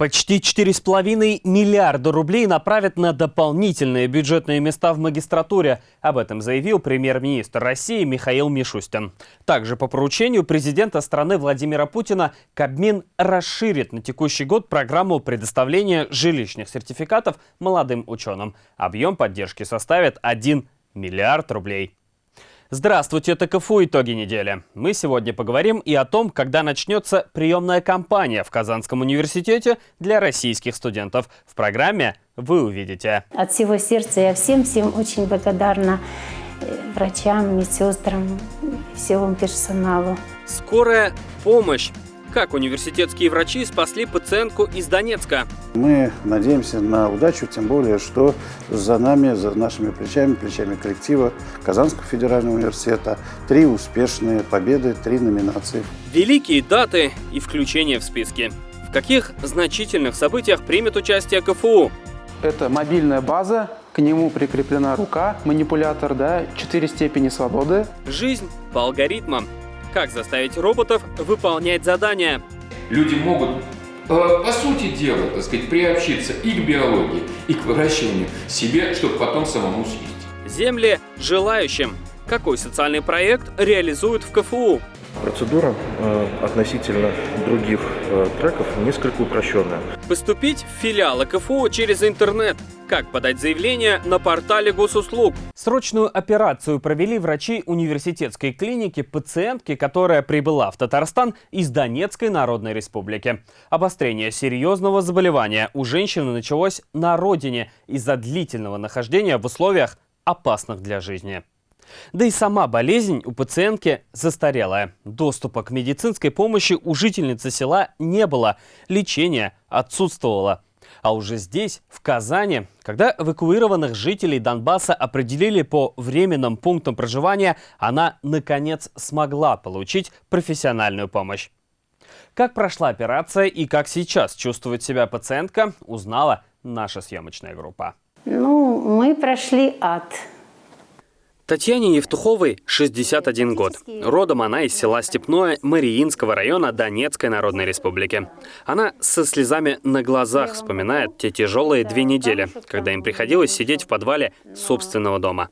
Почти 4,5 миллиарда рублей направят на дополнительные бюджетные места в магистратуре. Об этом заявил премьер-министр России Михаил Мишустин. Также по поручению президента страны Владимира Путина Кабмин расширит на текущий год программу предоставления жилищных сертификатов молодым ученым. Объем поддержки составит 1 миллиард рублей. Здравствуйте, это КФУ «Итоги недели». Мы сегодня поговорим и о том, когда начнется приемная кампания в Казанском университете для российских студентов. В программе вы увидите. От всего сердца я всем-всем очень благодарна э, врачам, медсестрам, всему персоналу. Скорая помощь как университетские врачи спасли пациентку из Донецка? Мы надеемся на удачу, тем более, что за нами, за нашими плечами, плечами коллектива Казанского федерального университета три успешные победы, три номинации. Великие даты и включение в списки. В каких значительных событиях примет участие КФУ? Это мобильная база, к нему прикреплена рука, манипулятор, да, четыре степени свободы. Жизнь по алгоритмам. Как заставить роботов выполнять задания? Люди могут, э, по сути дела, так сказать, приобщиться и к биологии, и к выращиванию себе, чтобы потом самому съесть. Земли желающим. Какой социальный проект реализуют в КФУ? Процедура э, относительно других э, треков несколько упрощенная. Поступить в филиалы КФУ через интернет. Как подать заявление на портале госуслуг? Срочную операцию провели врачи университетской клиники пациентки, которая прибыла в Татарстан из Донецкой Народной Республики. Обострение серьезного заболевания у женщины началось на родине из-за длительного нахождения в условиях опасных для жизни. Да и сама болезнь у пациентки застарелая. Доступа к медицинской помощи у жительницы села не было, лечение отсутствовало. А уже здесь, в Казани, когда эвакуированных жителей Донбасса определили по временным пунктам проживания, она, наконец, смогла получить профессиональную помощь. Как прошла операция и как сейчас чувствует себя пациентка, узнала наша съемочная группа. Ну, мы прошли ад. Татьяне Евтуховой 61 год. Родом она из села Степное Мариинского района Донецкой Народной Республики. Она со слезами на глазах вспоминает те тяжелые две недели, когда им приходилось сидеть в подвале собственного дома.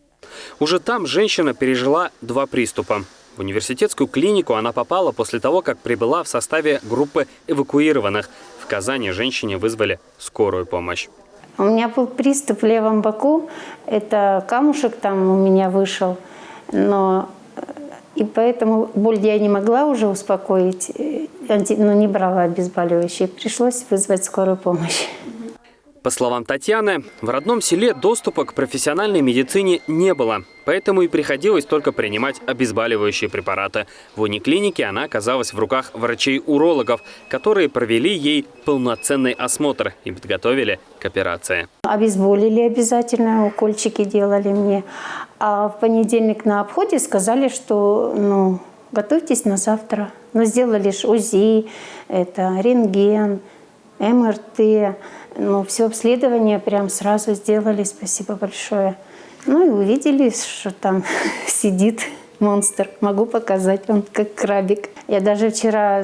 Уже там женщина пережила два приступа. В университетскую клинику она попала после того, как прибыла в составе группы эвакуированных. В Казани женщине вызвали скорую помощь. У меня был приступ в левом боку, это камушек там у меня вышел, но и поэтому боль я не могла уже успокоить, но не брала обезболивающие. Пришлось вызвать скорую помощь. По словам Татьяны, в родном селе доступа к профессиональной медицине не было, поэтому и приходилось только принимать обезболивающие препараты. В униклинике она оказалась в руках врачей-урологов, которые провели ей полноценный осмотр и подготовили к операции. Обезболили обязательно, укольчики делали мне. А в понедельник на обходе сказали, что ну, готовьтесь на завтра. Но сделали УЗИ, это рентген, МРТ. Ну, все обследование прям сразу сделали, спасибо большое. Ну и увидели, что там сидит монстр. Могу показать, он как крабик. Я даже вчера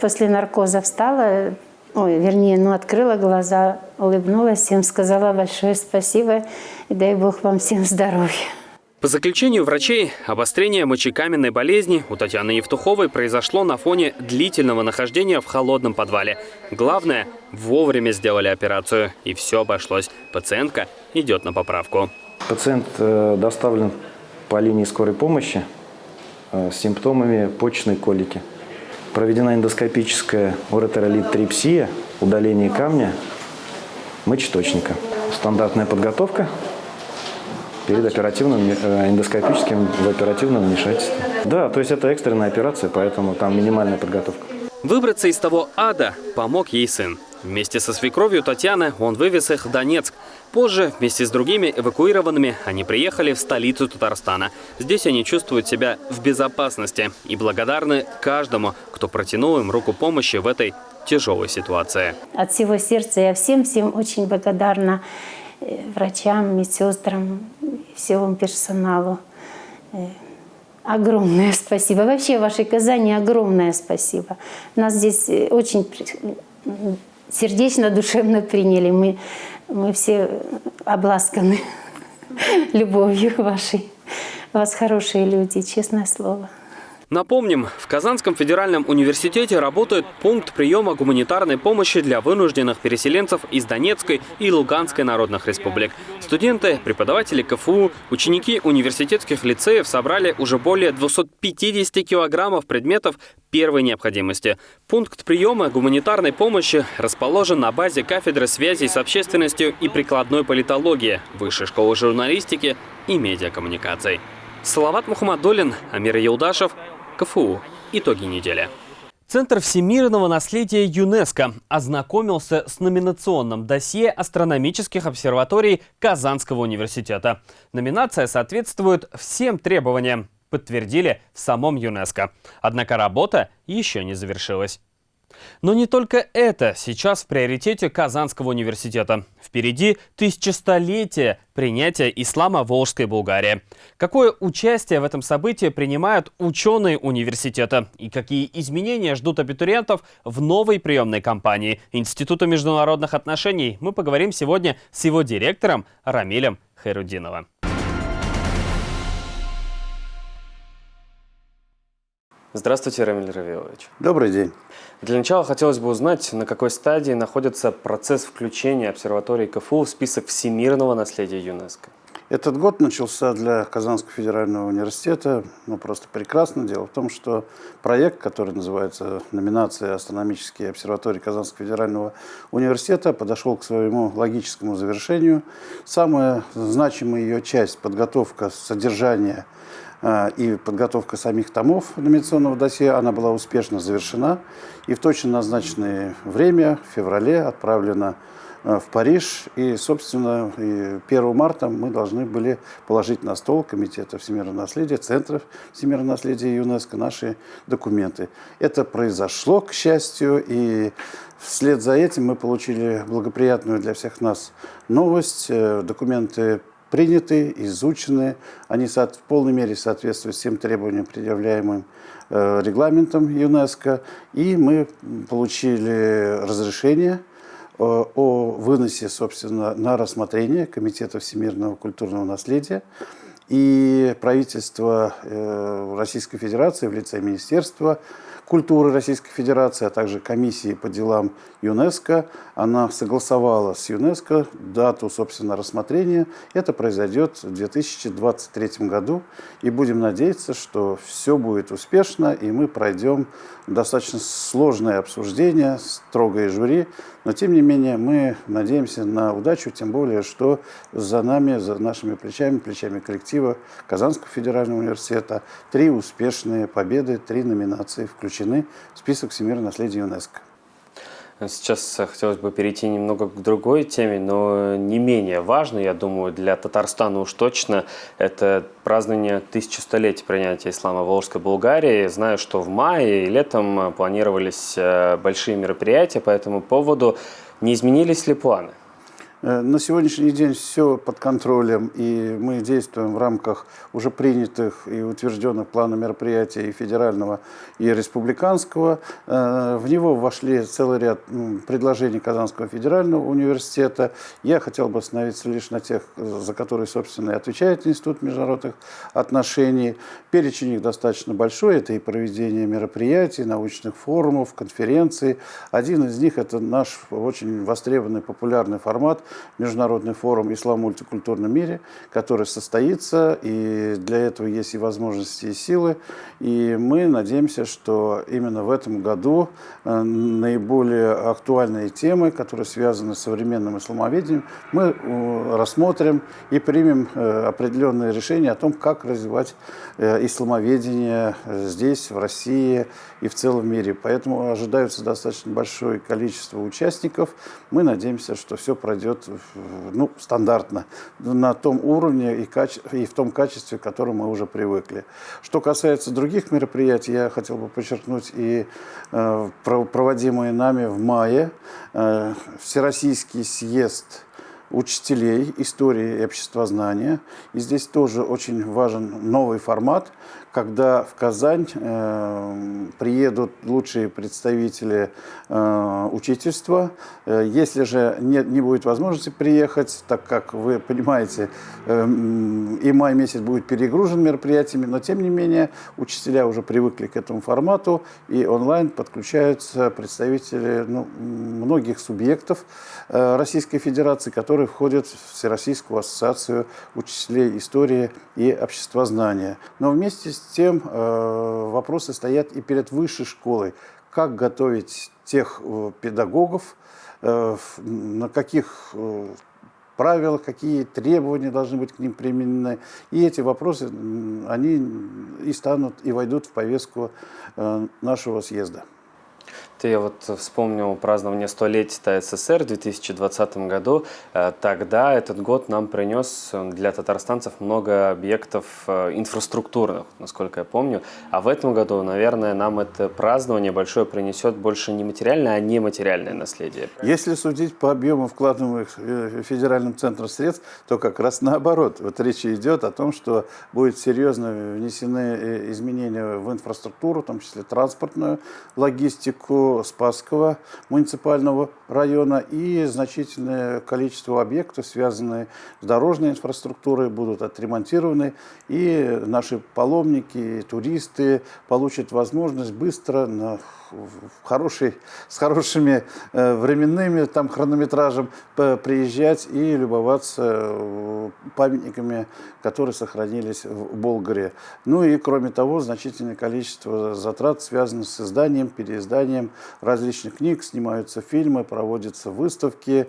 после наркоза встала, ой, вернее, ну, открыла глаза, улыбнулась, всем сказала большое спасибо и дай Бог вам всем здоровья. По заключению врачей, обострение мочекаменной болезни у Татьяны Евтуховой произошло на фоне длительного нахождения в холодном подвале. Главное, вовремя сделали операцию, и все обошлось. Пациентка идет на поправку. Пациент э, доставлен по линии скорой помощи э, с симптомами почечной колики. Проведена эндоскопическая уретеролит-трипсия, удаление камня мочеточника. Стандартная подготовка перед оперативным э, эндоскопическим в оперативном вмешательстве. Да, то есть это экстренная операция, поэтому там минимальная подготовка. Выбраться из того ада помог ей сын. Вместе со свекровью Татьяны он вывез их в Донецк. Позже, вместе с другими эвакуированными, они приехали в столицу Татарстана. Здесь они чувствуют себя в безопасности и благодарны каждому, кто протянул им руку помощи в этой тяжелой ситуации. От всего сердца я всем-всем очень благодарна врачам, медсестрам, всему персоналу. Э, огромное спасибо. Вообще вашей Казани огромное спасибо. Нас здесь э, очень сердечно, душевно приняли. Мы, мы все обласканы любовью вашей. У вас хорошие люди, честное слово. Напомним, в Казанском федеральном университете работает пункт приема гуманитарной помощи для вынужденных переселенцев из Донецкой и Луганской народных республик. Студенты, преподаватели КФУ, ученики университетских лицеев собрали уже более 250 килограммов предметов первой необходимости. Пункт приема гуманитарной помощи расположен на базе кафедры связи с общественностью и прикладной политологии Высшей школы журналистики и медиакоммуникаций. Салават Мухаммадулин, Амир Яудашев, КФУ. Итоги недели. Центр всемирного наследия ЮНЕСКО ознакомился с номинационным досье астрономических обсерваторий Казанского университета. Номинация соответствует всем требованиям, подтвердили в самом ЮНЕСКО. Однако работа еще не завершилась. Но не только это сейчас в приоритете Казанского университета. Впереди тысячестолетие принятия ислама в Волжской Булгарии. Какое участие в этом событии принимают ученые университета? И какие изменения ждут абитуриентов в новой приемной кампании Института международных отношений? Мы поговорим сегодня с его директором Рамилем Хайрудиновым. Здравствуйте, Рамиль Равилович. Добрый день. Для начала хотелось бы узнать, на какой стадии находится процесс включения обсерватории КФУ в список всемирного наследия ЮНЕСКО. Этот год начался для Казанского федерального университета ну, просто прекрасно. Дело в том, что проект, который называется «Номинация астрономические обсерватории Казанского федерального университета», подошел к своему логическому завершению. Самая значимая ее часть – подготовка содержания – и подготовка самих томов номинационного досье, она была успешно завершена. И в точно назначенное время, в феврале, отправлена а, в Париж. И, собственно, 1 марта мы должны были положить на стол Комитета всемирного наследия, Центра всемирного наследия ЮНЕСКО наши документы. Это произошло, к счастью, и вслед за этим мы получили благоприятную для всех нас новость. Э, документы приняты, изучены, они в полной мере соответствуют всем требованиям, предъявляемым э, регламентом ЮНЕСКО, и мы получили разрешение э, о выносе, собственно, на рассмотрение Комитета всемирного культурного наследия. И правительство э, Российской Федерации в лице Министерства культуры Российской Федерации, а также комиссии по делам ЮНЕСКО. Она согласовала с ЮНЕСКО дату, собственно, рассмотрения. Это произойдет в 2023 году. И будем надеяться, что все будет успешно, и мы пройдем достаточно сложное обсуждение, строгое жюри. Но, тем не менее, мы надеемся на удачу, тем более, что за нами, за нашими плечами, плечами коллектива Казанского федерального университета три успешные победы, три номинации включены в список всемирного наследия ЮНЕСКО. Сейчас хотелось бы перейти немного к другой теме, но не менее важной, я думаю, для Татарстана уж точно, это празднование тысячелетия принятия ислама в Волжской Булгарии. Знаю, что в мае и летом планировались э, большие мероприятия по этому поводу. Не изменились ли планы? Э, на сегодняшний день все под контролем, и мы действуем в рамках уже принятых и утвержденных плана мероприятий и федерального, и республиканского. Э, в него вошли целый ряд предложений Казанского федерального университета. Я хотел бы остановиться лишь на тех, за которые, собственно, и отвечает Институт международных отношений. Перечень их достаточно большой. Это и проведение мероприятий, научных форумов, конференций. Один из них – это наш очень востребованный, популярный формат международный форум «Ислам в мультикультурном мире», который состоится, и для этого есть и возможности, и силы. И мы надеемся, что именно в этом году э, наиболее актуальные темы, которые связаны с современным исламоведением, мы э, рассмотрим и примем э, определенные решения о том, как развивать исламоведение здесь, в России и в целом мире. Поэтому ожидается достаточно большое количество участников. Мы надеемся, что все пройдет ну, стандартно, на том уровне и, и в том качестве, к которому мы уже привыкли. Что касается других мероприятий, я хотел бы подчеркнуть и э, проводимые нами в мае э, Всероссийский съезд учителей истории и обществознания. И здесь тоже очень важен новый формат, когда в Казань э, приедут лучшие представители э, учительства. Э, если же не, не будет возможности приехать, так как вы понимаете, э, и май месяц будет перегружен мероприятиями, но тем не менее учителя уже привыкли к этому формату, и онлайн подключаются представители ну, многих субъектов э, Российской Федерации, которые входят в Всероссийскую ассоциацию учителей истории и обществознания. Но вместе с тем э, вопросы стоят и перед высшей школой. Как готовить тех э, педагогов, э, на каких правилах, какие требования должны быть к ним применены. И эти вопросы, они и станут, и войдут в повестку нашего съезда. Ты вот вспомнил празднование столетия СССР в 2020 году. Э, тогда этот год нам принес для татарстанцев много объектов э, инфраструктурных, насколько я помню. А в этом году, наверное, нам это празднование большое принесет больше не материальное, а нематериальное наследие. Если судить по объему вкладываемых э, федеральным центром средств, то как раз наоборот. Вот речь идет о том, что будет серьезно внесены изменения в инфраструктуру, в том числе транспортную логистику, Спасского муниципального района и значительное количество объектов, связанные с дорожной инфраструктурой, будут отремонтированы. И наши паломники, туристы получат возможность быстро на хороший, с хорошими э, временными там, хронометражем приезжать и любоваться э, памятниками, которые сохранились в Болгаре. Ну и кроме того, значительное количество затрат связано с изданием, переизданием различных книг, снимаются фильмы, проводятся выставки.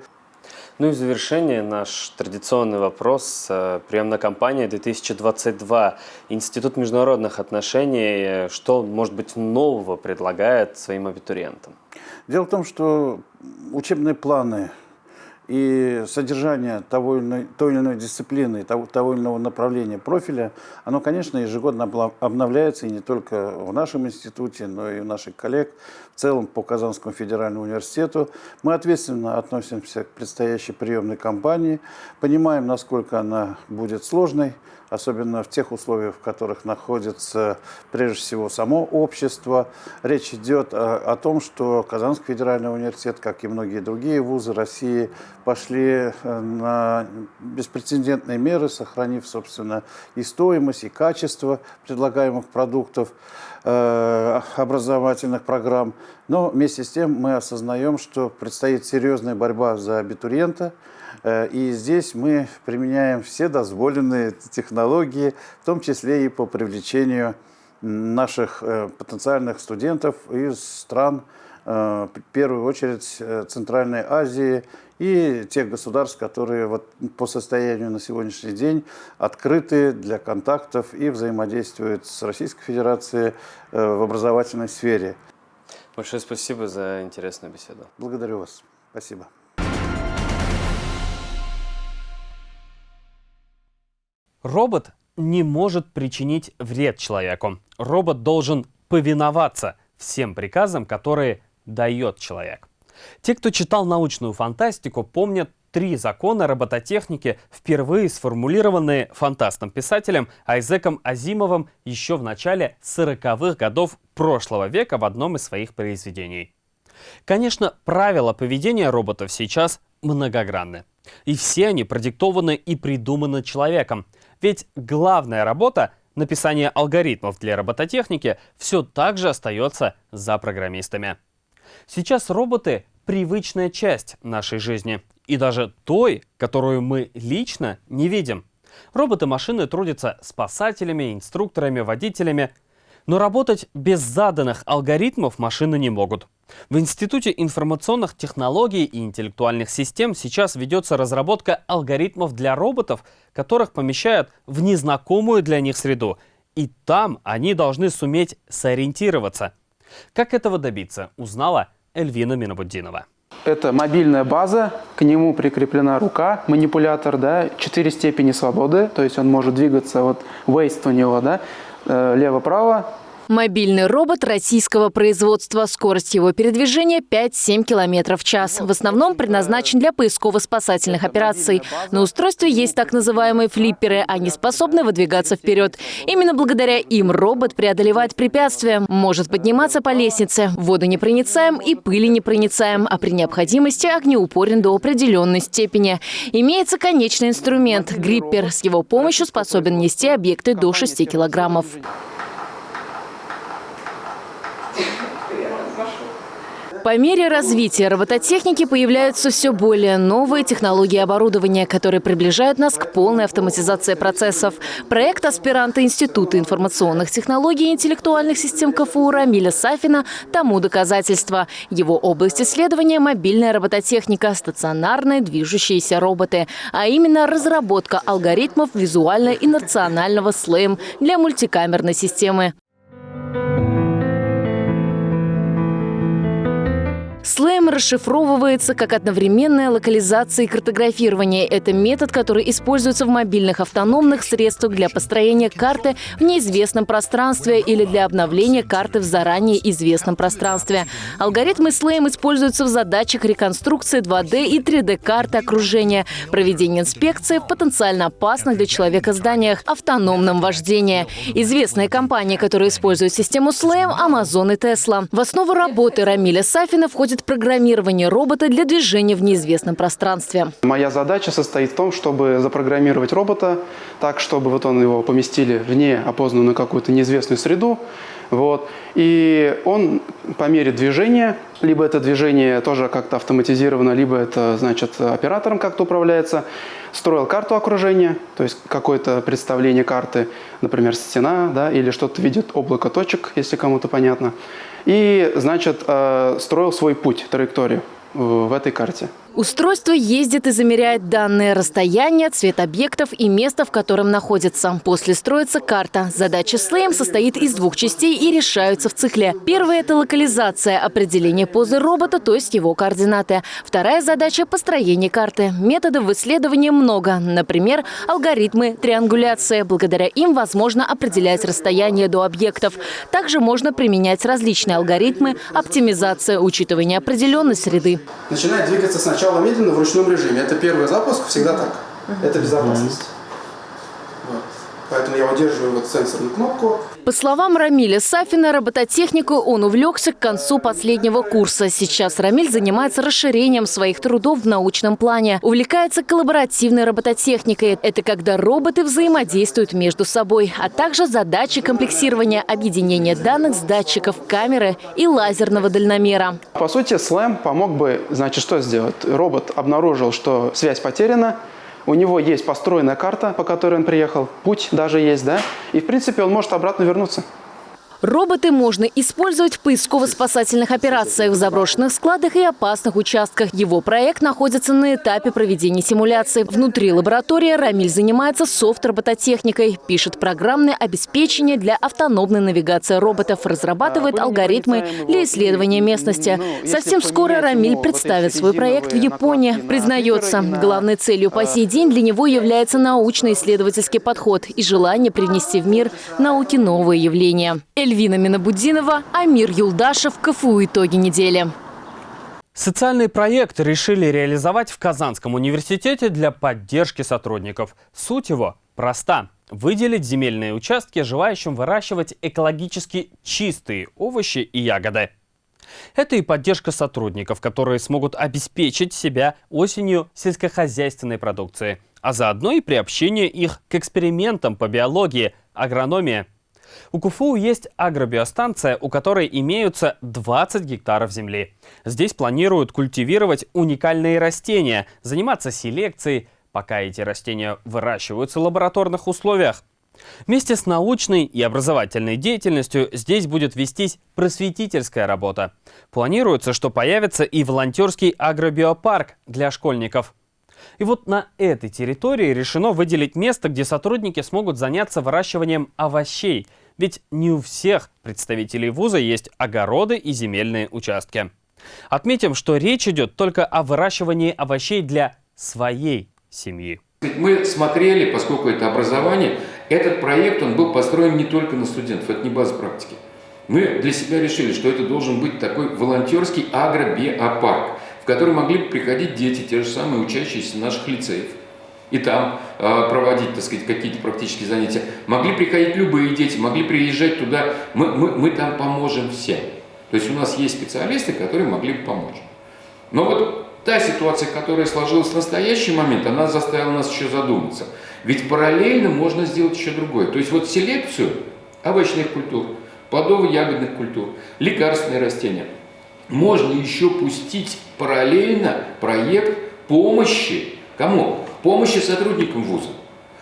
Ну и в завершение наш традиционный вопрос. Э, приемная кампания 2022. Институт международных отношений. Что, может быть, нового предлагает своим абитуриентам? Дело в том, что учебные планы и содержание того или иной, той или иной дисциплины, того, того или иного направления профиля, оно, конечно, ежегодно обновляется и не только в нашем институте, но и у наших коллег в целом по Казанскому федеральному университету. Мы ответственно относимся к предстоящей приемной кампании, понимаем, насколько она будет сложной, особенно в тех условиях, в которых находится прежде всего само общество. Речь идет о, о том, что Казанский федеральный университет, как и многие другие вузы России, пошли э, на беспрецедентные меры, сохранив, собственно, и стоимость, и качество предлагаемых продуктов образовательных программ. Но вместе с тем мы осознаем, что предстоит серьезная борьба за абитуриента, Э, и здесь мы применяем все дозволенные технологии, в том числе и по привлечению наших э, потенциальных студентов из стран, э, в первую очередь Центральной Азии и тех государств, которые вот по состоянию на сегодняшний день открыты для контактов и взаимодействуют с Российской Федерацией в образовательной сфере. Большое спасибо за интересную беседу. Благодарю вас. Спасибо. Робот не может причинить вред человеку. Робот должен повиноваться всем приказам, которые дает человек. Те, кто читал научную фантастику, помнят три закона робототехники, впервые сформулированные фантастом писателем Айзеком Азимовым еще в начале 40-х годов прошлого века в одном из своих произведений. Конечно, правила поведения роботов сейчас многогранны. И все они продиктованы и придуманы человеком. Ведь главная работа написание алгоритмов для робототехники все так же остается за программистами. Сейчас роботы – привычная часть нашей жизни. И даже той, которую мы лично не видим. Роботы-машины трудятся спасателями, инструкторами, водителями – но работать без заданных алгоритмов машины не могут. В Институте информационных технологий и интеллектуальных систем сейчас ведется разработка алгоритмов для роботов, которых помещают в незнакомую для них среду. И там они должны суметь сориентироваться. Как этого добиться, узнала Эльвина Минобуддинова. Это мобильная база, к нему прикреплена рука, манипулятор, да, четыре степени свободы, то есть он может двигаться, вот waist у него, да, э, лево-право, Мобильный робот российского производства. Скорость его передвижения 5-7 км в час. В основном предназначен для поисково-спасательных операций. На устройстве есть так называемые флипперы. Они способны выдвигаться вперед. Именно благодаря им робот преодолевает препятствия, может подниматься по лестнице, воду непроницаем и пыли непроницаем, а при необходимости огнеупорен до определенной степени. Имеется конечный инструмент – гриппер. С его помощью способен нести объекты до 6 килограммов. По мере развития робототехники появляются все более новые технологии оборудования, которые приближают нас к полной автоматизации процессов. Проект аспиранта Института информационных технологий и интеллектуальных систем КФУ Рамиля Сафина тому доказательство. Его область исследования – мобильная робототехника, стационарные движущиеся роботы, а именно разработка алгоритмов визуально-инерционального слэм для мультикамерной системы. Слэм расшифровывается как одновременная локализация и картографирование. Это метод, который используется в мобильных автономных средствах для построения карты в неизвестном пространстве или для обновления карты в заранее известном пространстве. Алгоритмы Слэм используются в задачах реконструкции 2D и 3D-карты окружения, проведения инспекции в потенциально опасных для человека зданиях, автономном вождении. Известные компании, которые используют систему Слэм – Amazon и Tesla. В основу работы Рамиля Сафина входит происходит программирование робота для движения в неизвестном пространстве. Моя задача состоит в том, чтобы запрограммировать робота так, чтобы вот он его поместили вне опознанную какую-то неизвестную среду, вот. И он по мере движения, либо это движение тоже как-то автоматизировано, либо это, значит, оператором как-то управляется, строил карту окружения, то есть какое-то представление карты, например, стена, да, или что-то видит облако точек, если кому-то понятно. И, значит, э, строил свой путь, траекторию в этой карте. Устройство ездит и замеряет данные расстояния, цвет объектов и место, в котором находится. После строится карта. Задача Слэем состоит из двух частей и решаются в цикле. Первая – это локализация, определение позы робота, то есть его координаты. Вторая задача – построение карты. Методов в исследовании много. Например, алгоритмы триангуляции. Благодаря им возможно определять расстояние до объектов. Также можно применять различные алгоритмы оптимизация, учитывая неопределенность среды. Начинает двигаться сначала сначала медленно в ручном режиме. Это первый запуск, всегда так. Это безопасность. Поэтому я удерживаю вот сенсорную кнопку. По словам Рамиля Сафина, робототехнику он увлекся к концу последнего курса. Сейчас Рамиль занимается расширением своих трудов в научном плане. Увлекается коллаборативной робототехникой. Это когда роботы взаимодействуют между собой, а также задачи комплексирования объединения данных с датчиков камеры и лазерного дальномера. По сути, слэм помог бы, значит, что сделать? Робот обнаружил, что связь потеряна, у него есть построенная карта, по которой он приехал, путь даже есть, да, и в принципе он может обратно вернуться. Роботы можно использовать в поисково-спасательных операциях в заброшенных складах и опасных участках. Его проект находится на этапе проведения симуляции. Внутри лаборатории Рамиль занимается софт-робототехникой, пишет программное обеспечение для автономной навигации роботов, разрабатывает алгоритмы для исследования местности. Совсем скоро Рамиль представит свой проект в Японии. Признается, главной целью по сей день для него является научно-исследовательский подход и желание привнести в мир науки новые явления. Эльвина Минабудинова, Амир Юлдашев, КФУ «Итоги недели». Социальный проект решили реализовать в Казанском университете для поддержки сотрудников. Суть его проста. Выделить земельные участки желающим выращивать экологически чистые овощи и ягоды. Это и поддержка сотрудников, которые смогут обеспечить себя осенью сельскохозяйственной продукции, а заодно и приобщение их к экспериментам по биологии, агрономии у КФУ есть агробиостанция, у которой имеются 20 гектаров земли. Здесь планируют культивировать уникальные растения, заниматься селекцией, пока эти растения выращиваются в лабораторных условиях. Вместе с научной и образовательной деятельностью здесь будет вестись просветительская работа. Планируется, что появится и волонтерский агробиопарк для школьников. И вот на этой территории решено выделить место, где сотрудники смогут заняться выращиванием овощей. Ведь не у всех представителей вуза есть огороды и земельные участки. Отметим, что речь идет только о выращивании овощей для своей семьи. Мы смотрели, поскольку это образование, этот проект он был построен не только на студентов, это не база практики. Мы для себя решили, что это должен быть такой волонтерский агробиопарк, в который могли бы приходить дети, те же самые учащиеся наших лицеев, и там э, проводить, так сказать, какие-то практические занятия. Могли приходить любые дети, могли приезжать туда. Мы, мы, мы там поможем всем. То есть у нас есть специалисты, которые могли бы помочь. Но вот та ситуация, которая сложилась в настоящий момент, она заставила нас еще задуматься. Ведь параллельно можно сделать еще другое. То есть вот селекцию овощных культур, плодово-ягодных культур, лекарственные растения можно еще пустить параллельно проект помощи кому? Помощи сотрудникам вуза.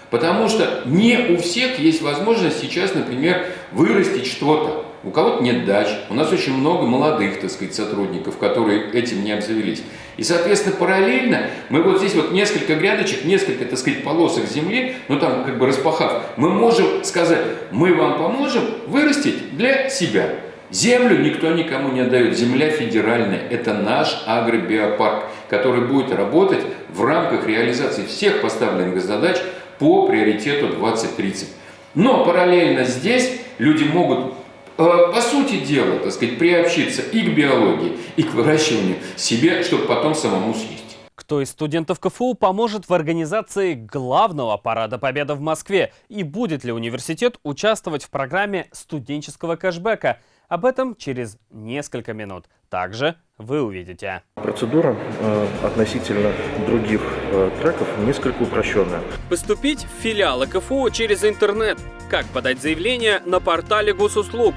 Потому что не у всех есть возможность сейчас, например, вырастить что-то. У кого-то нет дач, у нас очень много молодых, так сказать, сотрудников, которые этим не обзавелись. И, соответственно, параллельно мы вот здесь вот несколько грядочек, несколько, так сказать, полосок земли, ну там как бы распахав, мы можем сказать, мы вам поможем вырастить для себя. Землю никто никому не отдает. Земля федеральная. Это наш агробиопарк, который будет работать в рамках реализации всех поставленных задач по приоритету 2030. Но параллельно здесь люди могут Э, по сути дела, так сказать, приобщиться и к биологии, и к выращиванию себе, чтобы потом самому съесть. Кто из студентов КФУ поможет в организации главного парада Победы в Москве? И будет ли университет участвовать в программе студенческого кэшбэка? Об этом через несколько минут. Также вы увидите. Процедура э, относительно других э, треков несколько упрощенная. Поступить в филиалы КФУ через интернет. Как подать заявление на портале госуслуг.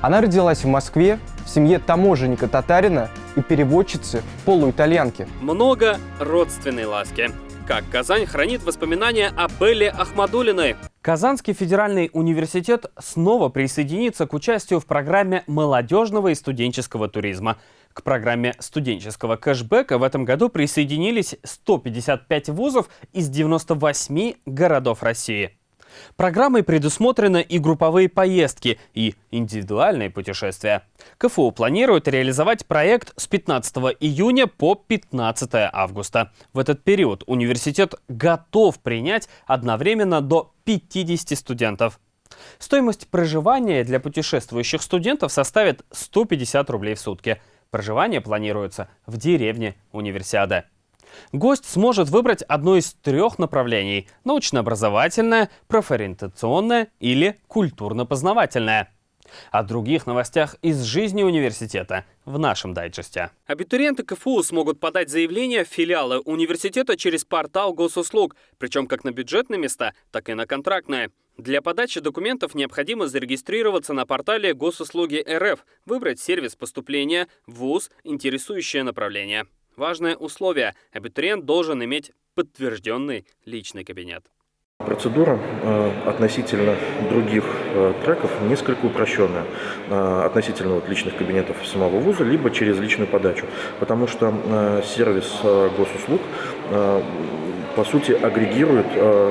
Она родилась в Москве в семье таможенника-татарина и переводчицы полуитальянки. Много родственной ласки. Как Казань хранит воспоминания о Белле Ахмадулиной. Казанский федеральный университет снова присоединится к участию в программе молодежного и студенческого туризма. К программе студенческого кэшбэка в этом году присоединились 155 вузов из 98 городов России. Программой предусмотрены и групповые поездки, и индивидуальные путешествия. КФУ планирует реализовать проект с 15 июня по 15 августа. В этот период университет готов принять одновременно до 50 студентов. Стоимость проживания для путешествующих студентов составит 150 рублей в сутки. Проживание планируется в деревне Универсиада. Гость сможет выбрать одно из трех направлений – научно-образовательное, профориентационное или культурно-познавательное. О других новостях из жизни университета в нашем дайджесте. Абитуриенты КФУ смогут подать заявление в филиалы университета через портал госуслуг, причем как на бюджетные места, так и на контрактные. Для подачи документов необходимо зарегистрироваться на портале Госуслуги РФ, выбрать сервис поступления, ВУЗ, интересующее направление. Важное условие – абитуриент должен иметь подтвержденный личный кабинет. Процедура э, относительно других э, треков несколько упрощенная. Э, относительно вот, личных кабинетов самого вуза, либо через личную подачу. Потому что сервис госуслуг по сути агрегирует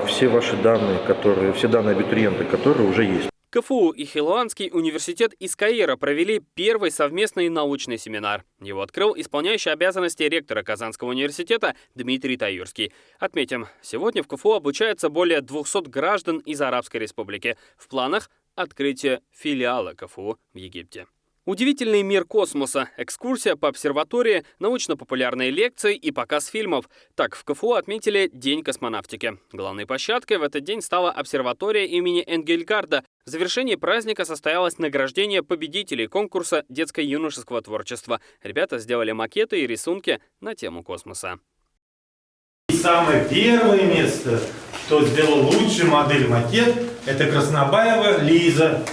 все ваши данные, которые, все данные абитуриента, которые уже есть. КФУ и Хилуанский университет из Каира провели первый совместный научный семинар. Его открыл исполняющий обязанности ректора Казанского университета Дмитрий Таюрский. Отметим, сегодня в КФУ обучается более 200 граждан из Арабской Республики. В планах открытие филиала КФУ в Египте. Удивительный мир космоса, экскурсия по обсерватории, научно-популярные лекции и показ фильмов. Так в КФУ отметили День космонавтики. Главной площадкой в этот день стала обсерватория имени Энгельгарда. В завершении праздника состоялось награждение победителей конкурса детско-юношеского творчества. Ребята сделали макеты и рисунки на тему космоса. Самое первое место, кто сделал лучшую модель макет, это Краснобаева Лиза.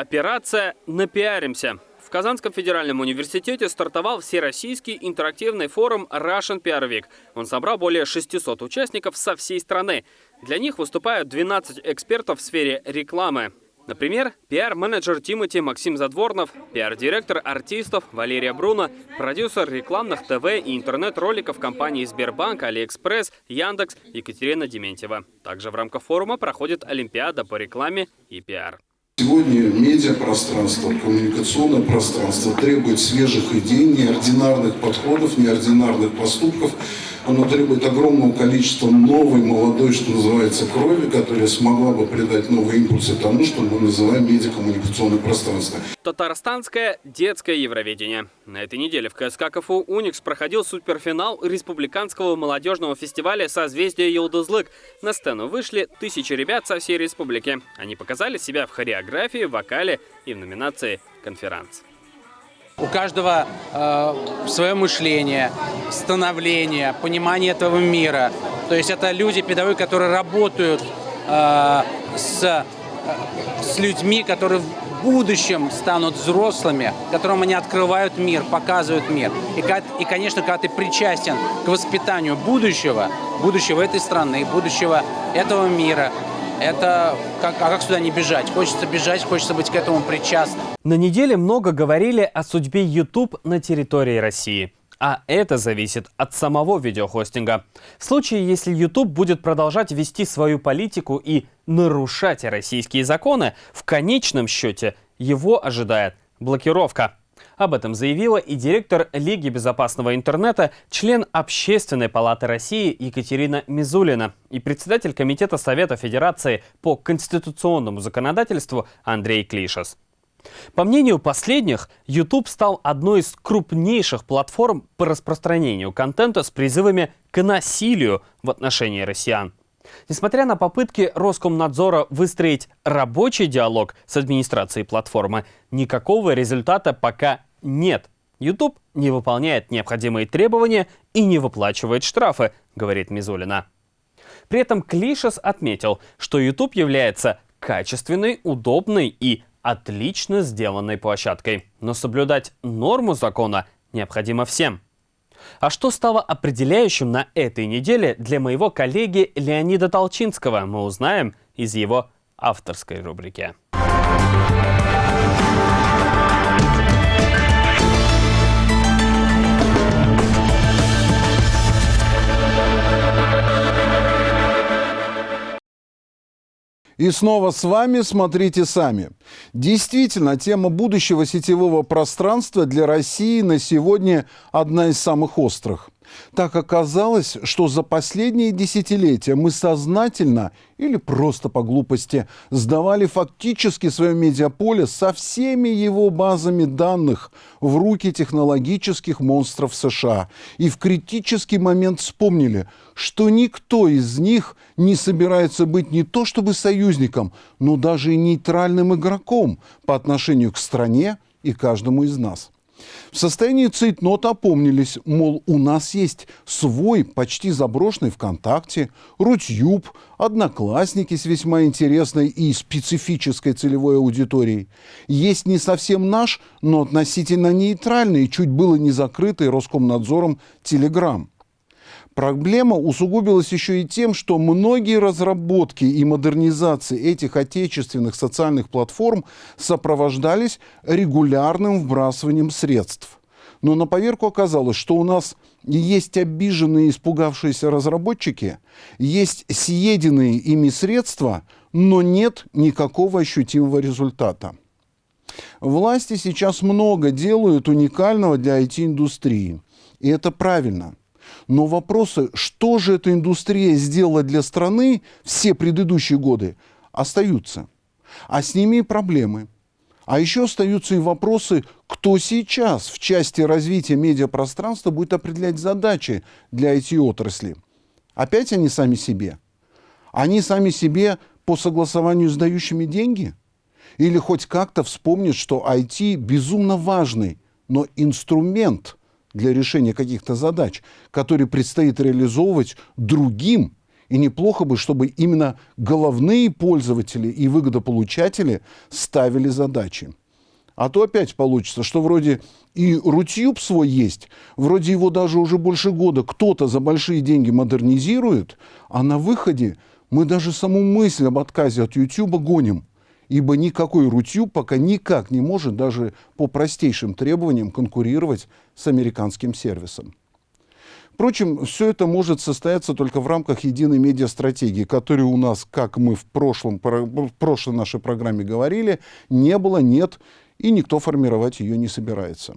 Операция «Напиаримся». В Казанском федеральном университете стартовал всероссийский интерактивный форум Russian PR Week. Он собрал более 600 участников со всей страны. Для них выступают 12 экспертов в сфере рекламы. Например, пиар-менеджер Тимати Максим Задворнов, пиар-директор артистов Валерия Бруно, продюсер рекламных ТВ и интернет-роликов компании Сбербанк, Алиэкспресс, Яндекс Екатерина Дементьева. Также в рамках форума проходит Олимпиада по рекламе и пиар. Сегодня медиапространство, коммуникационное пространство требует свежих идей, неординарных подходов, неординарных поступков. Оно требует огромного количества новой, молодой, что называется, крови, которая смогла бы придать новые импульсы тому, что мы называем медиакоммуникационное пространство. Татарстанское детское Евровидение. На этой неделе в КСК КФУ «Уникс» проходил суперфинал Республиканского молодежного фестиваля «Созвездие Елдызлык». На сцену вышли тысячи ребят со всей республики. Они показали себя в хореографии, вокале и в номинации «Конферанс». У каждого э, свое мышление, становление, понимание этого мира. То есть это люди, педагоги, которые работают э, с, э, с людьми, которые в будущем станут взрослыми, которым они открывают мир, показывают мир. И, и, конечно, когда ты причастен к воспитанию будущего, будущего этой страны, будущего этого мира, это как, а как сюда не бежать? Хочется бежать, хочется быть к этому причастным. На неделе много говорили о судьбе YouTube на территории России. А это зависит от самого видеохостинга. В случае, если YouTube будет продолжать вести свою политику и нарушать российские законы, в конечном счете его ожидает блокировка. Об этом заявила и директор Лиги безопасного интернета, член Общественной палаты России Екатерина Мизулина и председатель Комитета Совета Федерации по конституционному законодательству Андрей Клишес. По мнению последних, YouTube стал одной из крупнейших платформ по распространению контента с призывами к насилию в отношении россиян. Несмотря на попытки Роскомнадзора выстроить рабочий диалог с администрацией платформы, никакого результата пока нет. YouTube не выполняет необходимые требования и не выплачивает штрафы, говорит Мизулина. При этом Клишес отметил, что YouTube является качественной, удобной и отлично сделанной площадкой. Но соблюдать норму закона необходимо всем. А что стало определяющим на этой неделе для моего коллеги Леонида Толчинского, мы узнаем из его авторской рубрики. И снова с вами «Смотрите сами». Действительно, тема будущего сетевого пространства для России на сегодня одна из самых острых. Так оказалось, что за последние десятилетия мы сознательно или просто по глупости сдавали фактически свое медиаполе со всеми его базами данных в руки технологических монстров США. И в критический момент вспомнили, что никто из них не собирается быть не то чтобы союзником, но даже и нейтральным игроком по отношению к стране и каждому из нас. В состоянии цейтнот опомнились, мол, у нас есть свой, почти заброшенный ВКонтакте, Рутюб, Одноклассники с весьма интересной и специфической целевой аудиторией. Есть не совсем наш, но относительно нейтральный, чуть было не закрытый Роскомнадзором Телеграм. Проблема усугубилась еще и тем, что многие разработки и модернизации этих отечественных социальных платформ сопровождались регулярным вбрасыванием средств. Но на поверку оказалось, что у нас есть обиженные испугавшиеся разработчики, есть съеденные ими средства, но нет никакого ощутимого результата. Власти сейчас много делают уникального для IT-индустрии. И это правильно. Но вопросы, что же эта индустрия сделала для страны все предыдущие годы, остаются. А с ними и проблемы. А еще остаются и вопросы, кто сейчас в части развития медиапространства будет определять задачи для IT-отрасли. Опять они сами себе? Они сами себе по согласованию с дающими деньги? Или хоть как-то вспомнят, что IT безумно важный, но инструмент – для решения каких-то задач, которые предстоит реализовывать другим. И неплохо бы, чтобы именно головные пользователи и выгодополучатели ставили задачи. А то опять получится, что вроде и Рутюб свой есть, вроде его даже уже больше года кто-то за большие деньги модернизирует, а на выходе мы даже саму мысль об отказе от Ютуба гоним ибо никакой рутью пока никак не может даже по простейшим требованиям конкурировать с американским сервисом. Впрочем, все это может состояться только в рамках единой медиастратегии, которой у нас, как мы в, прошлом, в прошлой нашей программе говорили, не было, нет, и никто формировать ее не собирается.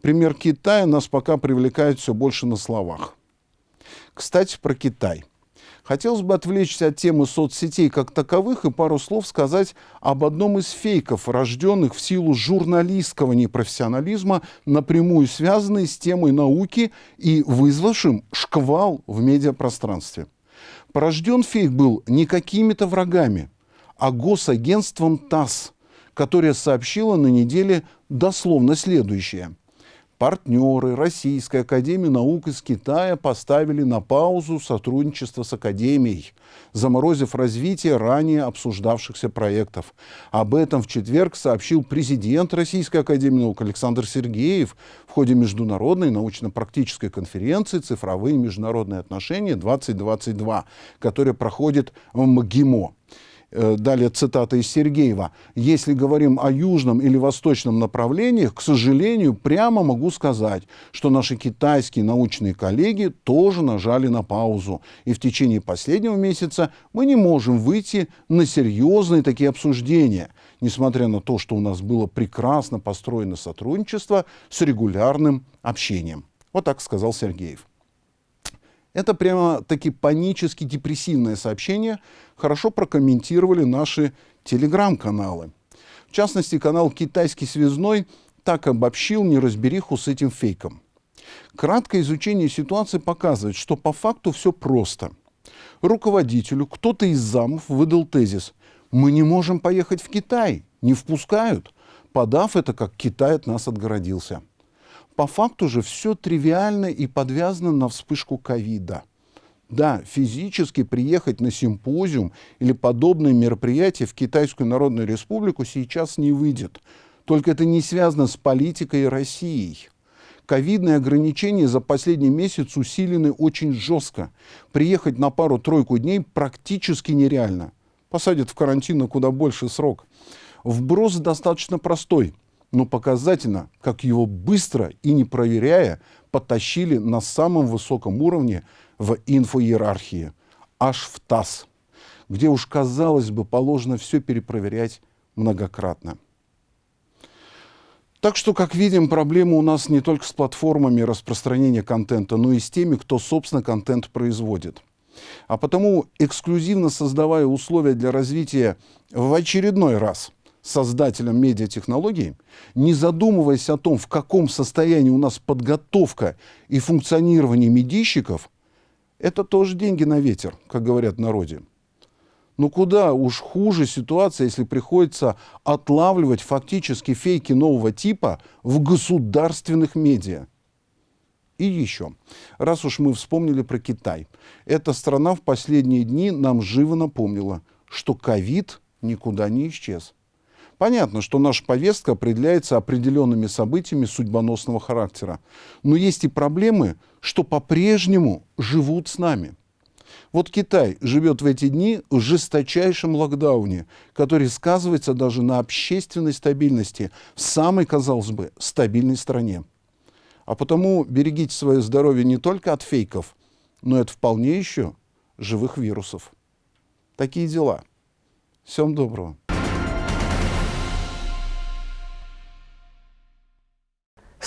Пример Китая нас пока привлекает все больше на словах. Кстати, про Китай. Хотелось бы отвлечься от темы соцсетей как таковых и пару слов сказать об одном из фейков, рожденных в силу журналистского непрофессионализма, напрямую связанной с темой науки и вызвавшим шквал в медиапространстве. Порожден фейк был не какими-то врагами, а госагентством ТАСС, которое сообщило на неделе дословно следующее – партнеры Российской Академии Наук из Китая поставили на паузу сотрудничество с Академией, заморозив развитие ранее обсуждавшихся проектов. Об этом в четверг сообщил президент Российской Академии Наук Александр Сергеев в ходе международной научно-практической конференции «Цифровые международные отношения-2022», которая проходит в МГИМО. Э, далее цитата из Сергеева, если говорим о южном или восточном направлениях, к сожалению, прямо могу сказать, что наши китайские научные коллеги тоже нажали на паузу. И в течение последнего месяца мы не можем выйти на серьезные такие обсуждения, несмотря на то, что у нас было прекрасно построено сотрудничество с регулярным общением. Вот так сказал Сергеев. Это прямо-таки панически депрессивное сообщение хорошо прокомментировали наши телеграм-каналы. В частности, канал «Китайский связной» так обобщил неразбериху с этим фейком. Краткое изучение ситуации показывает, что по факту все просто. Руководителю кто-то из замов выдал тезис «Мы не можем поехать в Китай, не впускают», подав это, как Китай от нас отгородился по факту же все тривиально и подвязано на вспышку ковида. Да, физически приехать на симпозиум или подобное мероприятие в Китайскую Народную Республику сейчас не выйдет. Только это не связано с политикой и Россией. Ковидные ограничения за последний месяц усилены очень жестко. Приехать на пару-тройку дней практически нереально. Посадят в карантин на куда больше срок. Вброс достаточно простой – но показательно, как его быстро и не проверяя, потащили на самом высоком уровне в инфоиерархии, аж в ТАСС, где уж, казалось бы, положено все перепроверять многократно. Так что, как видим, проблема у нас не только с платформами распространения контента, но и с теми, кто, собственно, контент производит. А потому, эксклюзивно создавая условия для развития в очередной раз – создателям медиатехнологий, не задумываясь о том, в каком состоянии у нас подготовка и функционирование медийщиков, это тоже деньги на ветер, как говорят в народе. Но куда уж хуже ситуация, если приходится отлавливать фактически фейки нового типа в государственных медиа. И еще, раз уж мы вспомнили про Китай, эта страна в последние дни нам живо напомнила, что ковид никуда не исчез. Понятно, что наша повестка определяется определенными событиями судьбоносного характера. Но есть и проблемы, что по-прежнему живут с нами. Вот Китай живет в эти дни в жесточайшем локдауне, который сказывается даже на общественной стабильности в самой, казалось бы, стабильной стране. А потому берегите свое здоровье не только от фейков, но и от вполне еще живых вирусов. Такие дела. Всем доброго.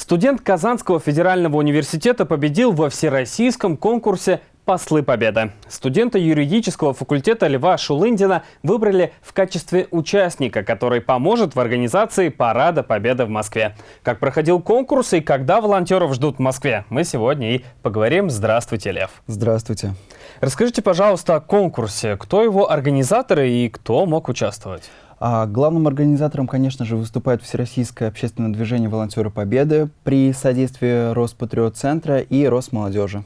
Студент Казанского федерального университета победил во всероссийском конкурсе «Послы Победы». Студента юридического факультета Льва Шулындина выбрали в качестве участника, который поможет в организации Парада Победы в Москве. Как проходил конкурс и когда волонтеров ждут в Москве, мы сегодня и поговорим. Здравствуйте, Лев. Здравствуйте. Расскажите, пожалуйста, о конкурсе. Кто его организаторы и кто мог участвовать? А главным организатором, конечно же, выступает Всероссийское общественное движение «Волонтеры Победы» при содействии Роспатриот-центра и Росмолодежи.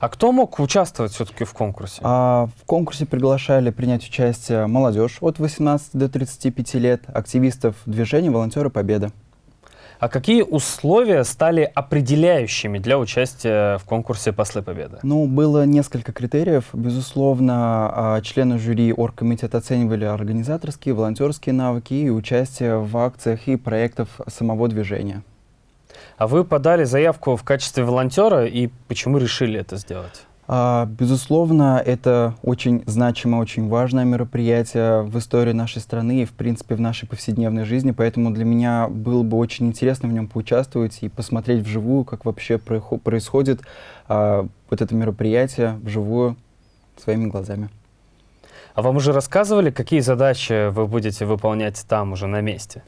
А кто мог участвовать все-таки в конкурсе? А, в конкурсе приглашали принять участие молодежь от 18 до 35 лет, активистов движения «Волонтеры Победы». А какие условия стали определяющими для участия в конкурсе «Послы Победы»? Ну, было несколько критериев. Безусловно, а, члены жюри оргкомитета оценивали организаторские, волонтерские навыки и участие в акциях и проектах самого движения. А вы подали заявку в качестве волонтера и почему решили это сделать? А, безусловно, это очень значимое, очень важное мероприятие в истории нашей страны и, в принципе, в нашей повседневной жизни, поэтому для меня было бы очень интересно в нем поучаствовать и посмотреть вживую, как вообще происходит а, вот это мероприятие вживую своими глазами. А вам уже рассказывали, какие задачи вы будете выполнять там уже на месте?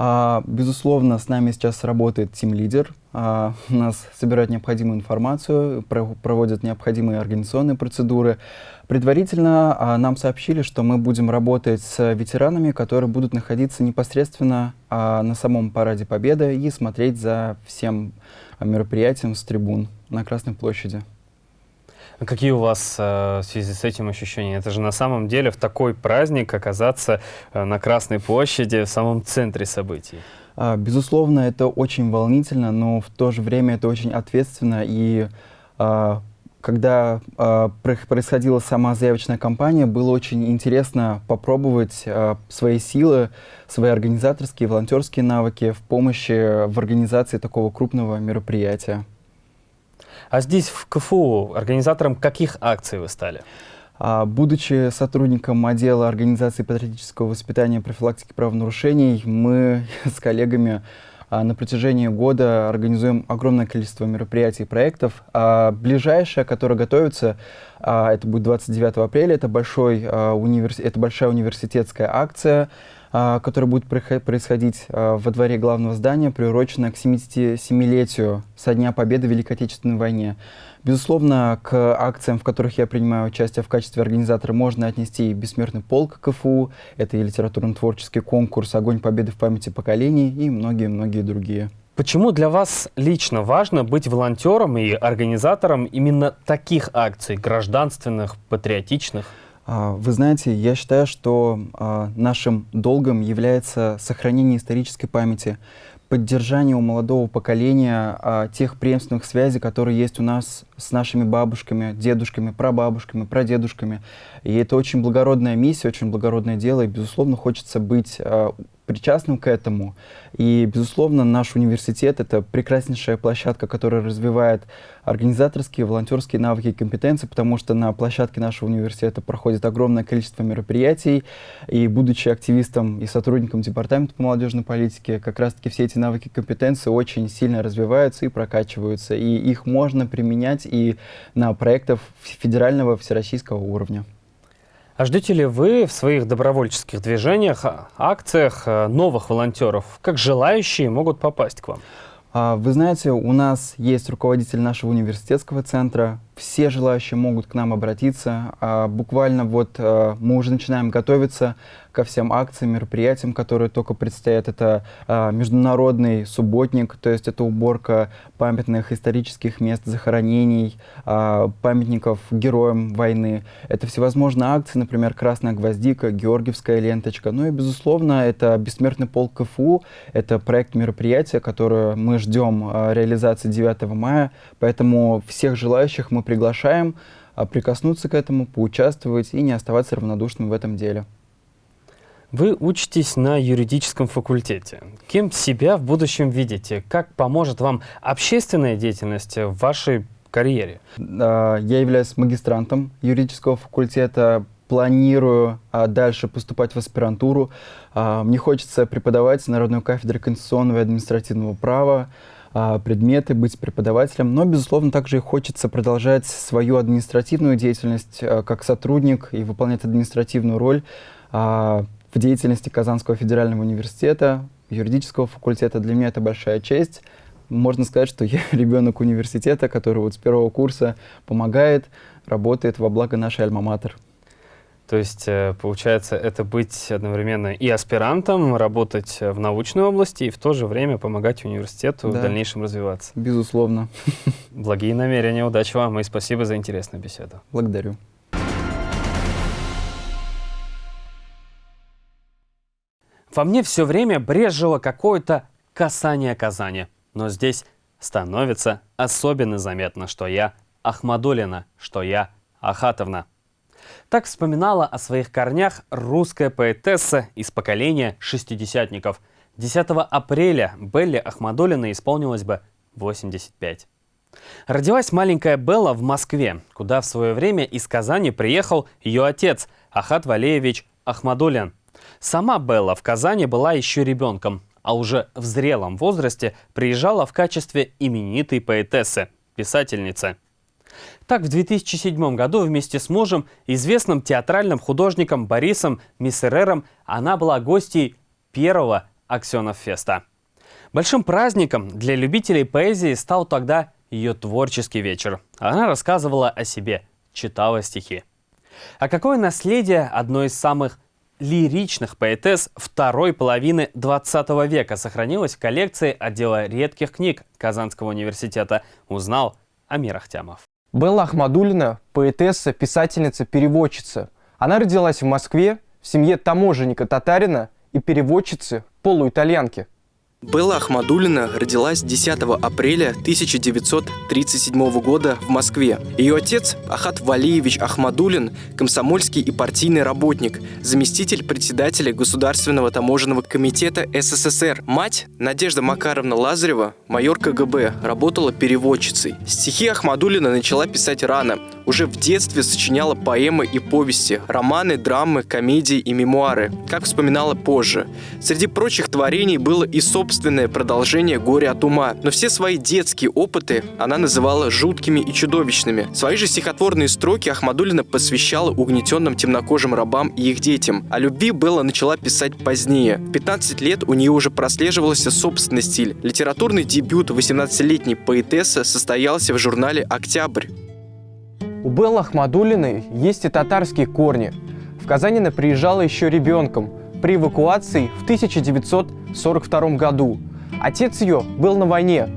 А, безусловно, с нами сейчас работает тим-лидер. А, нас собирают необходимую информацию, про проводят необходимые организационные процедуры. Предварительно а, нам сообщили, что мы будем работать с ветеранами, которые будут находиться непосредственно а, на самом Параде Победы и смотреть за всем мероприятием с трибун на Красной площади. Какие у вас э, в связи с этим ощущения? Это же на самом деле в такой праздник оказаться э, на Красной площади, в самом центре событий. А, безусловно, это очень волнительно, но в то же время это очень ответственно. И а, когда а, происходила сама заявочная кампания, было очень интересно попробовать свои силы, свои организаторские, волонтерские навыки в помощи в организации такого крупного мероприятия. А здесь, в КФУ, организатором каких акций вы стали? А, будучи сотрудником отдела организации патриотического воспитания и профилактики правонарушений, мы с коллегами а, на протяжении года организуем огромное количество мероприятий и проектов. А ближайшее, которое готовится, это будет 29 апреля, это, большой, универс... это большая университетская акция, которая будет происходить во дворе главного здания, приуроченная к 77-летию со Дня Победы в Великой Отечественной войне. Безусловно, к акциям, в которых я принимаю участие в качестве организатора, можно отнести и «Бессмертный полк» КФУ, это и литературно-творческий конкурс «Огонь победы в памяти поколений» и многие-многие другие. Почему для вас лично важно быть волонтером и организатором именно таких акций, гражданственных, патриотичных? А, вы знаете, я считаю, что а, нашим долгом является сохранение исторической памяти, поддержание у молодого поколения а, тех преемственных связей, которые есть у нас с нашими бабушками, дедушками, прабабушками, прадедушками. И это очень благородная миссия, очень благородное дело, и, безусловно, хочется быть а, причастным к этому. И, безусловно, наш университет — это прекраснейшая площадка, которая развивает организаторские, волонтерские навыки и компетенции, потому что на площадке нашего университета проходит огромное количество мероприятий. И, будучи активистом и сотрудником Департамента по молодежной политике, как раз-таки все эти навыки и компетенции очень сильно развиваются и прокачиваются. И их можно применять и на проектах федерального всероссийского уровня. А ждете ли вы в своих добровольческих движениях, акциях э, новых волонтеров? Как желающие могут попасть к вам? А, вы знаете, у нас есть руководитель нашего университетского центра. Все желающие могут к нам обратиться. А, буквально вот э, мы уже начинаем готовиться ко всем акциям, мероприятиям, которые только предстоят. Это а, международный субботник, то есть это уборка памятных исторических мест захоронений, а, памятников героям войны. Это всевозможные акции, например, «Красная гвоздика», «Георгиевская ленточка». Ну и, безусловно, это «Бессмертный полк КФУ». Это проект мероприятия, которое мы ждем а, реализации 9 мая. Поэтому всех желающих мы приглашаем а, прикоснуться к этому, поучаствовать и не оставаться равнодушным в этом деле. Вы учитесь на юридическом факультете. Кем себя в будущем видите? Как поможет вам общественная деятельность в вашей карьере? Я являюсь магистрантом юридического факультета, планирую а, дальше поступать в аспирантуру. А, мне хочется преподавать на родной кафедре конституционного и административного права, предметы, быть преподавателем, но, безусловно, также и хочется продолжать свою административную деятельность как сотрудник и выполнять административную роль в деятельности Казанского федерального университета, юридического факультета. Для меня это большая честь. Можно сказать, что я ребенок университета, который вот с первого курса помогает, работает во благо нашей альма-матер. То есть, э, получается, это быть одновременно и аспирантом, работать в научной области, и в то же время помогать университету да. в дальнейшем развиваться. Безусловно. Благие намерения, удачи вам и спасибо за интересную беседу. Благодарю. Во мне все время брежило какое-то касание Казани. Но здесь становится особенно заметно, что я Ахмадулина, что я Ахатовна. Так вспоминала о своих корнях русская поэтесса из поколения шестидесятников 10 апреля Белле Ахмадулиной исполнилось бы 85. Родилась маленькая Белла в Москве, куда в свое время из Казани приехал ее отец Ахат Валеевич Ахмадулин. Сама Белла в Казани была еще ребенком, а уже в зрелом возрасте приезжала в качестве именитой поэтессы, писательницы. Так, в 2007 году вместе с мужем, известным театральным художником Борисом Миссерером, она была гостьей первого Аксенов-феста. Большим праздником для любителей поэзии стал тогда ее творческий вечер. Она рассказывала о себе, читала стихи. А какое наследие одной из самых лиричных поэтесс второй половины 20 века сохранилось в коллекции отдела редких книг Казанского университета, узнал Амир Ахтямов. Белла Ахмадулина – поэтесса, писательница, переводчица. Она родилась в Москве в семье таможенника-татарина и переводчицы полуитальянки. Белла Ахмадулина родилась 10 апреля 1937 года в Москве. Ее отец Ахат Валиевич Ахмадулин – комсомольский и партийный работник, заместитель председателя Государственного таможенного комитета СССР. Мать Надежда Макаровна Лазарева, майор КГБ, работала переводчицей. Стихи Ахмадулина начала писать рано. Уже в детстве сочиняла поэмы и повести, романы, драмы, комедии и мемуары, как вспоминала позже. Среди прочих творений было и собственное собственное продолжение «Горе от ума». Но все свои детские опыты она называла жуткими и чудовищными. Свои же стихотворные строки Ахмадулина посвящала угнетенным темнокожим рабам и их детям. О любви Белла начала писать позднее. В 15 лет у нее уже прослеживался собственный стиль. Литературный дебют 18-летней поэтессы состоялся в журнале «Октябрь». У Беллы Ахмадулиной есть и татарские корни. В Казань она приезжала еще ребенком – при эвакуации в 1942 году. Отец ее был на войне,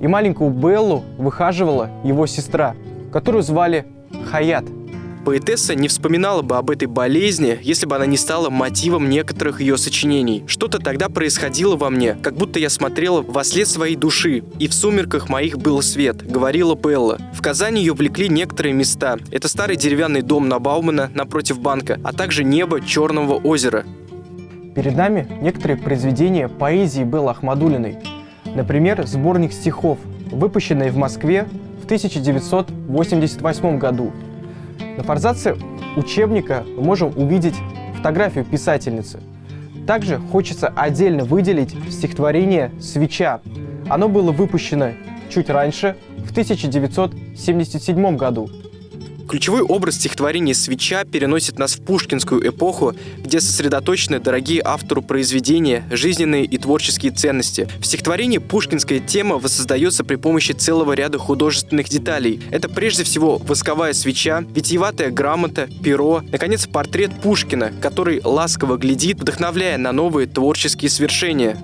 и маленькую Беллу выхаживала его сестра, которую звали Хаят. Поэтесса не вспоминала бы об этой болезни, если бы она не стала мотивом некоторых ее сочинений. Что-то тогда происходило во мне, как будто я смотрела во след своей души, и в сумерках моих был свет, говорила Белла. В Казани ее влекли некоторые места. Это старый деревянный дом на Баумана напротив банка, а также небо Черного озера. Перед нами некоторые произведения поэзии Беллы Ахмадулиной. Например, сборник стихов, выпущенный в Москве в 1988 году. На форзаце учебника мы можем увидеть фотографию писательницы. Также хочется отдельно выделить стихотворение «Свеча». Оно было выпущено чуть раньше, в 1977 году. Ключевой образ стихотворения «Свеча» переносит нас в пушкинскую эпоху, где сосредоточены дорогие автору произведения, жизненные и творческие ценности. В стихотворении пушкинская тема воссоздается при помощи целого ряда художественных деталей. Это прежде всего восковая свеча, витиеватая грамота, перо, наконец, портрет Пушкина, который ласково глядит, вдохновляя на новые творческие свершения.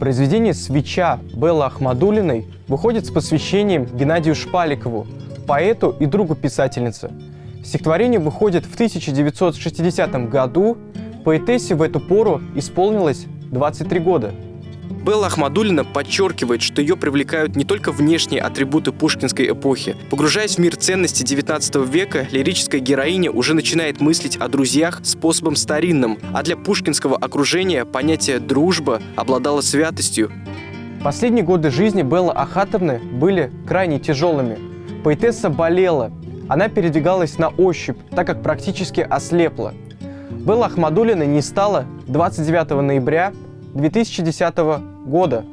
Произведение «Свеча» Беллы Ахмадулиной выходит с посвящением Геннадию Шпаликову, поэту и другу писательницы. Стихотворение выходит в 1960 году, поэтессе в эту пору исполнилось 23 года. Белла Ахмадулина подчеркивает, что ее привлекают не только внешние атрибуты пушкинской эпохи. Погружаясь в мир ценностей XIX века, лирическая героиня уже начинает мыслить о друзьях способом старинным, а для пушкинского окружения понятие «дружба» обладало святостью. Последние годы жизни Беллы Ахатовны были крайне тяжелыми. Поэтесса болела. Она передвигалась на ощупь, так как практически ослепла. Белла Ахмадулина не стала 29 ноября 2010 года.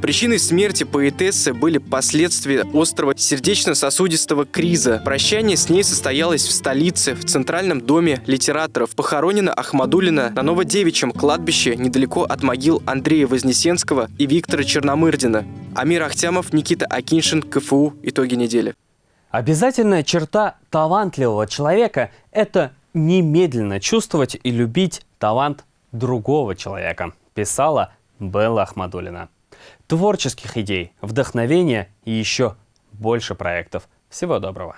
Причиной смерти поэтессы были последствия острого сердечно-сосудистого криза. Прощание с ней состоялось в столице, в Центральном доме литераторов. Похоронена Ахмадулина на Новодевичьем кладбище недалеко от могил Андрея Вознесенского и Виктора Черномырдина. Амир Ахтямов, Никита Акиншин, КФУ. Итоги недели. Обязательная черта талантливого человека – это немедленно чувствовать и любить талант другого человека, писала Белла Ахмадулина творческих идей, вдохновения и еще больше проектов. Всего доброго!